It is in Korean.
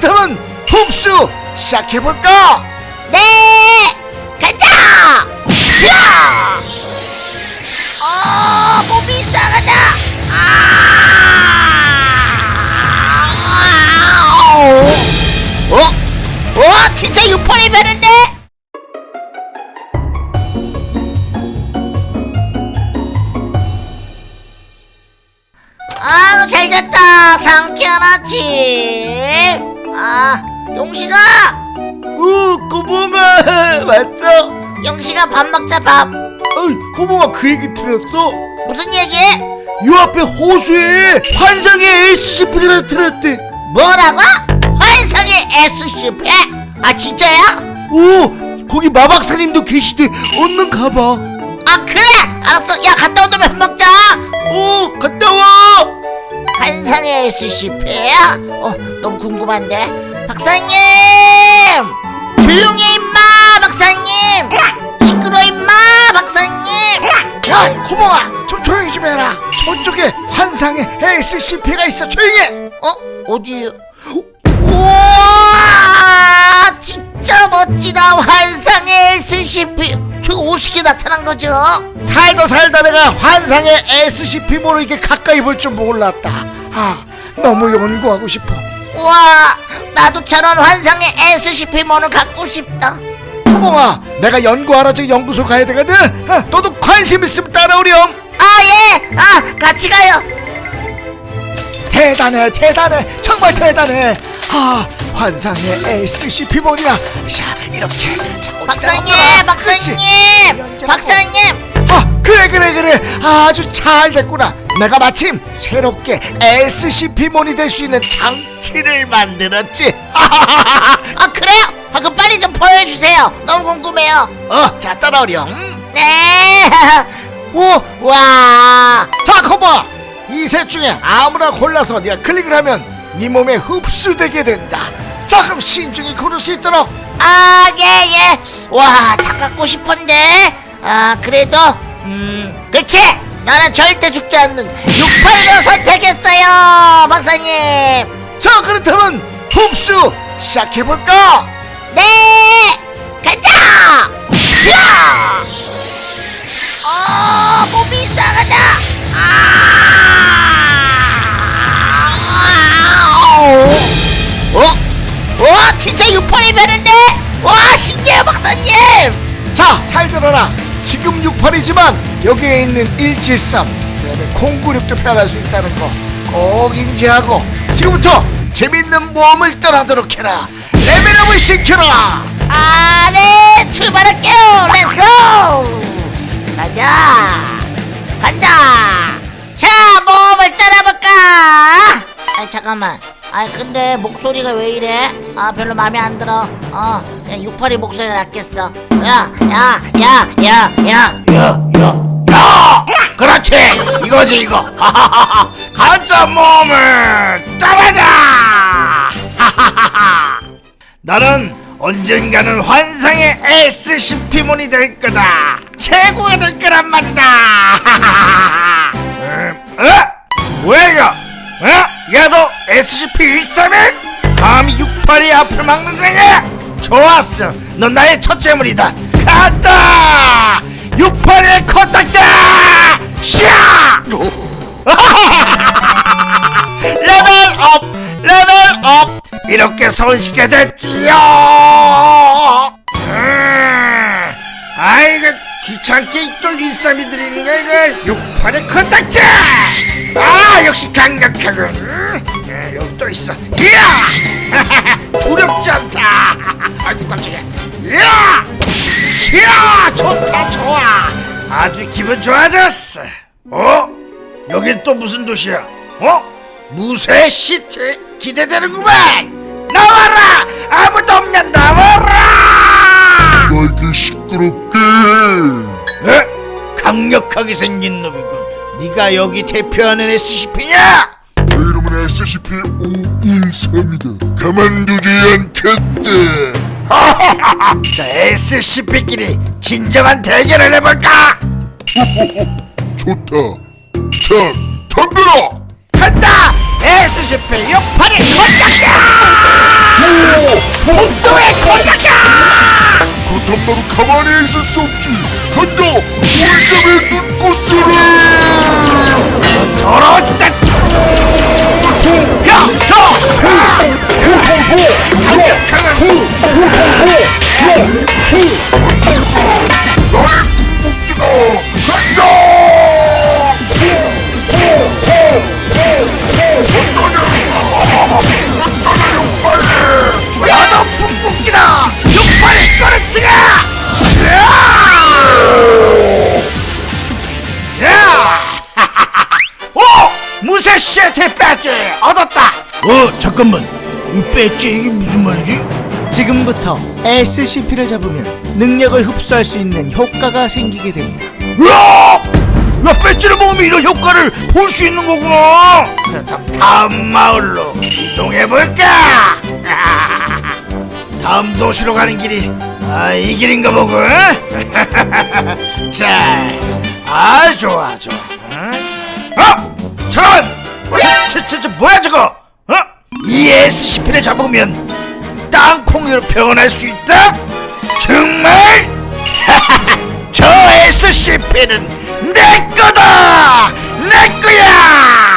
그렇다면 흡수 시작해볼까? 네! 가자! 자! 어, 몸이 이상하다! 아! 어? 어? 진짜 유포이 되는데? 아우 잘 잤다 상쾌한 아침 아 용식아 오 고봉아 왔어? 용식아 밥 먹자 밥 어이 고봉아 그 얘기 들었어? 무슨 얘기? 요 앞에 호수에 환상의 SCP가 들었대 뭐라고? 환상의 SCP? 아 진짜야? 오 거기 마박사님도 계시대 얼른 가봐 아 그래 알았어 야 갔다 온 다음에 밥 먹자 오 갔다 와 환상의 SCP야? 어 너무 궁금한데? 박사님! 조용히 해 임마 박사님! 시끄러 임마 박사님! 야 고봉아 좀 조용히 좀 해라. 저쪽에 환상의 SCP가 있어. 조용히 해! 어? 어디 우와 진짜 멋지다. 환상의 SCP 저 50개 나타난 거죠? 살다 살다 내가 환상의 SCP-모를 이렇게 가까이 볼 줄 몰랐다 아 너무 연구하고 싶어. 우와 나도 저런 환상의 SCP-모를 갖고 싶다. 호봉아 내가 연구하러 저 연구소 가야 되거든. 어, 너도 관심 있으면 따라오렴. 아예아 같이 가요. 대단해 대단해. 정말 대단해. 아 환상의 SCP-모이야. 자 이렇게. 박사님. 박사님. 박사님. 아 그래 그래 그래. 아주 잘 됐구나 내가 마침 새롭게 SCP-몬이 될 수 있는 장치를 만들었지. 아 그래요? 아 그럼 빨리 좀 보여주세요. 너무 궁금해요. 어자 따라오렴. 네. 우와. 자 커버 이 셋 중에 아무나 골라서 네가 클릭을 하면 네 몸에 흡수되게 된다. 자 그럼 신중히 고를 수 있도록. 아, 예, 예. 와, 다 갖고 싶은데. 아, 그래도, 음, 그치! 나는 절대 죽지 않는 68로 선택했어요, 박사님! 자 그렇다면 흡수 시작해볼까 네! 가자! 자! 어, 몸이 이상하다! 아! 어? 어? 진짜 유포이 되는데? 와, 신기해요, 박사님! 자, 잘 들어라. 지금 68이지만 여기에 있는 173, 그다음에 096도 표현할 수 있다는 거 꼭 인지하고 지금부터 재밌는 모험을 떠나도록 해라. level up을 시켜라. 아, 네, 출발할게요. Let's go! 가자. 간다. 자, 모험을 떠나볼까? 아, 잠깐만. 아, 근데 목소리가 왜 이래? 아, 별로 마음에 안 들어. 어, 그냥 68이 목소리가 낫겠어. 야, 야, 야, 야, 야. 야, 야, 야! 그렇지. 이거지 이거. 가짜 모험을 떠나자. 나는 언젠가는 환상의 SCP몬이 될 거다. 최고가 될 거란 말이다. 음, 어? 뭐야 이거? 어? 야 너 SCP-131? 감히 68이 앞을 막는 거냐? 좋았어. 넌 나의 첫째물이다. 간다! 68의 코딱자! 샤! 레벨업! 레벨업! 이렇게 손쉽게 됐지요! 음, 아이고 귀찮게 또 일삼이 드리는 거야 이거 68의 코딱자! 아 역시 강력하군 또 있어 이야! 두렵지 않다 아이고 깜짝이야 이야! 이야! 좋다 좋아 아주 기분 좋아졌어 어? 여긴 또 무슨 도시야? 어? 무쇠 시트 기대되는구만 나와라 아무도 없냐 나와라 나에게 시끄럽게 에? 강력하게 생긴 놈이군 네가 여기 대표하는 SCP냐? SCP 오인삼이다. 가만두지 않겠대. 자 SCP끼리 진정한 대결을 해볼까? 좋다. 자 덤벼라! 간다! SCP 68의 공격자! 폭도의 공격자! 그렇담 나도 가만히 있을 수 없지. 간다! 올점의 눈꽃소리! 더러워 진짜 시트 배지 얻었다 어 잠깐만 이 배지 이게 무슨 말이지? 지금부터 SCP를 잡으면 능력을 흡수할 수 있는 효과가 생기게 됩니다. 으악! 야 배지를 먹으면 이런 효과를 볼 수 있는 거구나 그럼 다음 마을로 이동해볼까? 다음 도시로 가는 길이 아, 이 길인가 보고 자, 아 좋아 좋아 저, 저, 저 뭐야 저거? 어? ESCP를 잡으면 땅콩이로 변할 수 있다? 정말? 저 SCP는 내 거다! 내 거야!